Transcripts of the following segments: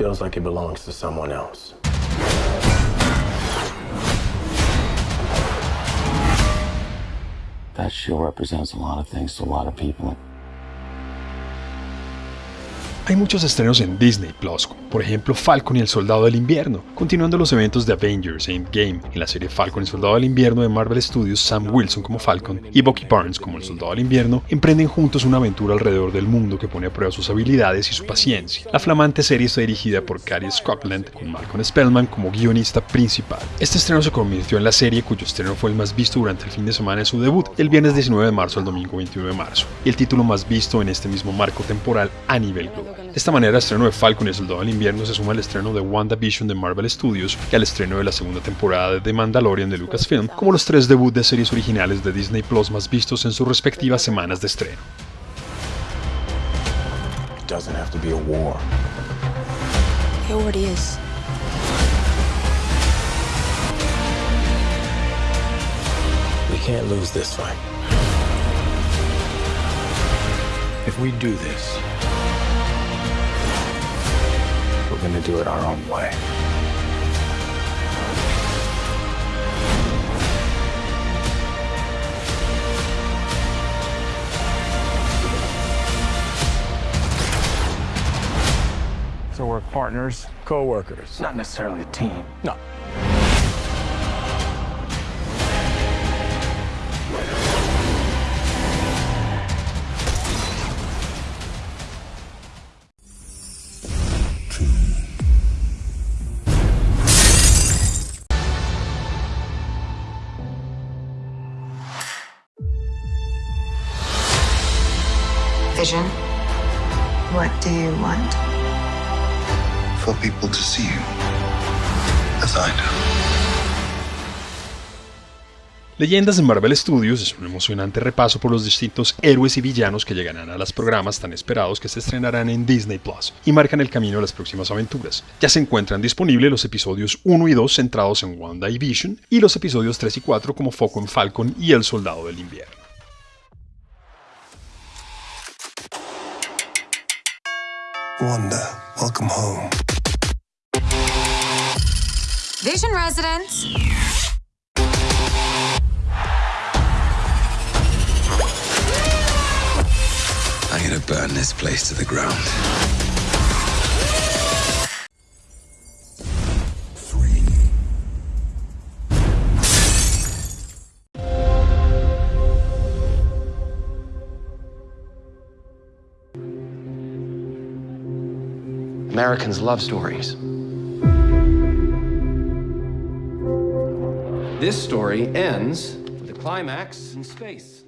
Feels like it belongs to someone else. That show represents a lot of things to a lot of people. Hay muchos estrenos en Disney Plus, por ejemplo Falcon y el Soldado del Invierno, continuando los eventos de Avengers Endgame. En la serie Falcon y el Soldado del Invierno de Marvel Studios, Sam Wilson como Falcon y Bucky Barnes como el Soldado del Invierno emprenden juntos una aventura alrededor del mundo que pone a prueba sus habilidades y su paciencia. La flamante serie está dirigida por Cary Scotland, con Malcolm Spellman como guionista principal. Este estreno se convirtió en la serie cuyo estreno fue el más visto durante el fin de semana de su debut, el viernes 19 de marzo al domingo 21 de marzo, y el título más visto en este mismo marco temporal a nivel global. De esta manera, el estreno de Falcon y el Soldado del Invierno se suma al estreno de WandaVision de Marvel Studios y al estreno de la segunda temporada de The Mandalorian de Lucasfilm, como los tres debuts de series originales de Disney Plus más vistos en sus respectivas semanas de estreno. Can't lose this fight. If we do this, we're gonna do it our own way. So we're partners. Co-workers, not necessarily a team. No. Vision, what do you want? for people to see you as I do. Leyendas de Marvel Studios es un emocionante repaso por los distintos héroes y villanos que llegarán a los programas tan esperados que se estrenarán en Disney Plus y marcan el camino a las próximas aventuras. Ya se encuentran disponibles los episodios 1 y 2 centrados en Wanda y Vision y los episodios 3 y 4 como foco en Falcon y el Soldado del Invierno. Wanda, welcome home. Vision residents. I'm gonna burn this place to the ground. Americans love stories. This story ends with a climax in space.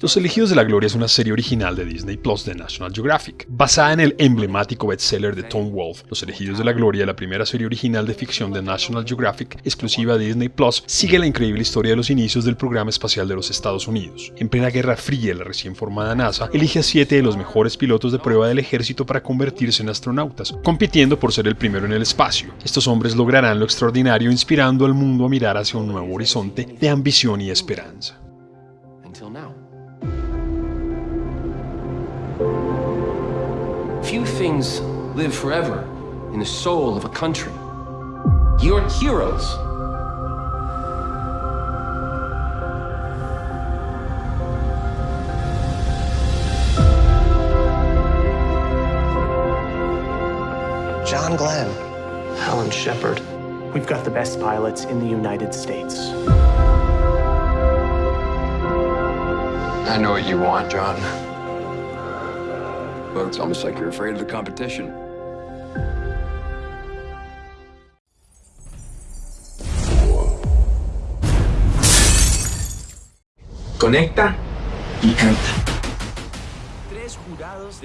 Los Elegidos de la Gloria es una serie original de Disney Plus de National Geographic, basada en el emblemático bestseller de Tom Wolfe. Los Elegidos de la Gloria, la primera serie original de ficción de National Geographic, exclusiva de Disney Plus, sigue la increíble historia de los inicios del programa espacial de los Estados Unidos. En plena Guerra Fría, la recién formada NASA elige a siete de los mejores pilotos de prueba del ejército para convertirse en astronautas, compitiendo por ser el primero en el espacio. Estos hombres lograrán lo extraordinario inspirando al mundo a mirar hacia un nuevo horizonte de ambición y esperanza. Until now. Few things live forever in the soul of a country. Your heroes. John Glenn. Alan Shepard. We've got the best pilots in the United States. I know what you want, John. But it's almost like you're afraid of the competition. Conecta y canta.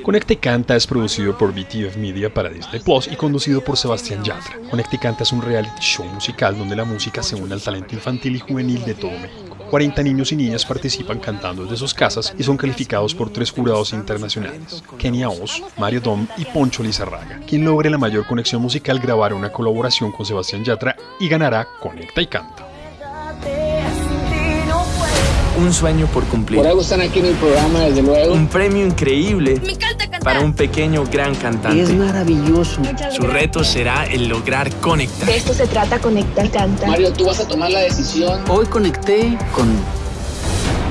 Conecta y Canta es producido por BTF Media para Disney Plus y conducido por Sebastián Yatra. Conecta y Canta es un reality show musical donde la música se une al talento infantil y juvenil de todo México. 40 niños y niñas participan cantando desde sus casas y son calificados por tres jurados internacionales, Kenia Oz, Mario Dom y Poncho Lizarraga. Quien logre la mayor conexión musical grabará una colaboración con Sebastián Yatra y ganará Conecta y Canta. Un sueño por cumplir. Por algo están aquí en el programa, desde luego. Un premio increíble Me encanta cantar. para un pequeño gran cantante. Es maravilloso. Su reto será el lograr conectar. De esto se trata Conecta Canta. Mario, tú vas a tomar la decisión. Hoy conecté con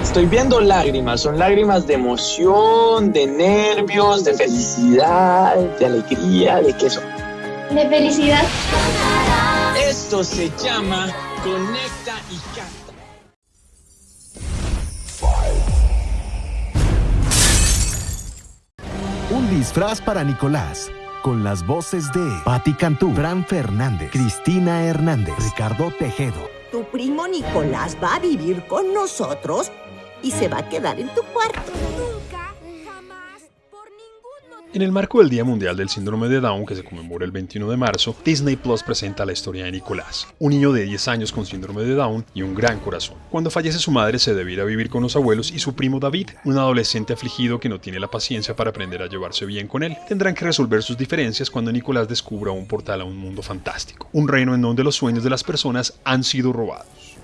Estoy viendo lágrimas, son lágrimas de emoción, de nervios, de felicidad, de alegría, de queso. De felicidad. Esto se llama Conecta y Canta. Un disfraz para Nicolás. Con las voces de Patti Cantú, Fran Fernández, Cristina Hernández, Ricardo Tejedo. Tu primo Nicolás va a vivir con nosotros y se va a quedar en tu cuarto. En el marco del Día Mundial del Síndrome de Down, que se conmemora el 21 de marzo, Disney Plus presenta la historia de Nicolás, un niño de 10 años con síndrome de Down y un gran corazón. Cuando fallece su madre se debe ir a vivir con los abuelos y su primo David, un adolescente afligido que no tiene la paciencia para aprender a llevarse bien con él. Tendrán que resolver sus diferencias cuando Nicolás descubra un portal a un mundo fantástico, un reino en donde los sueños de las personas han sido robados.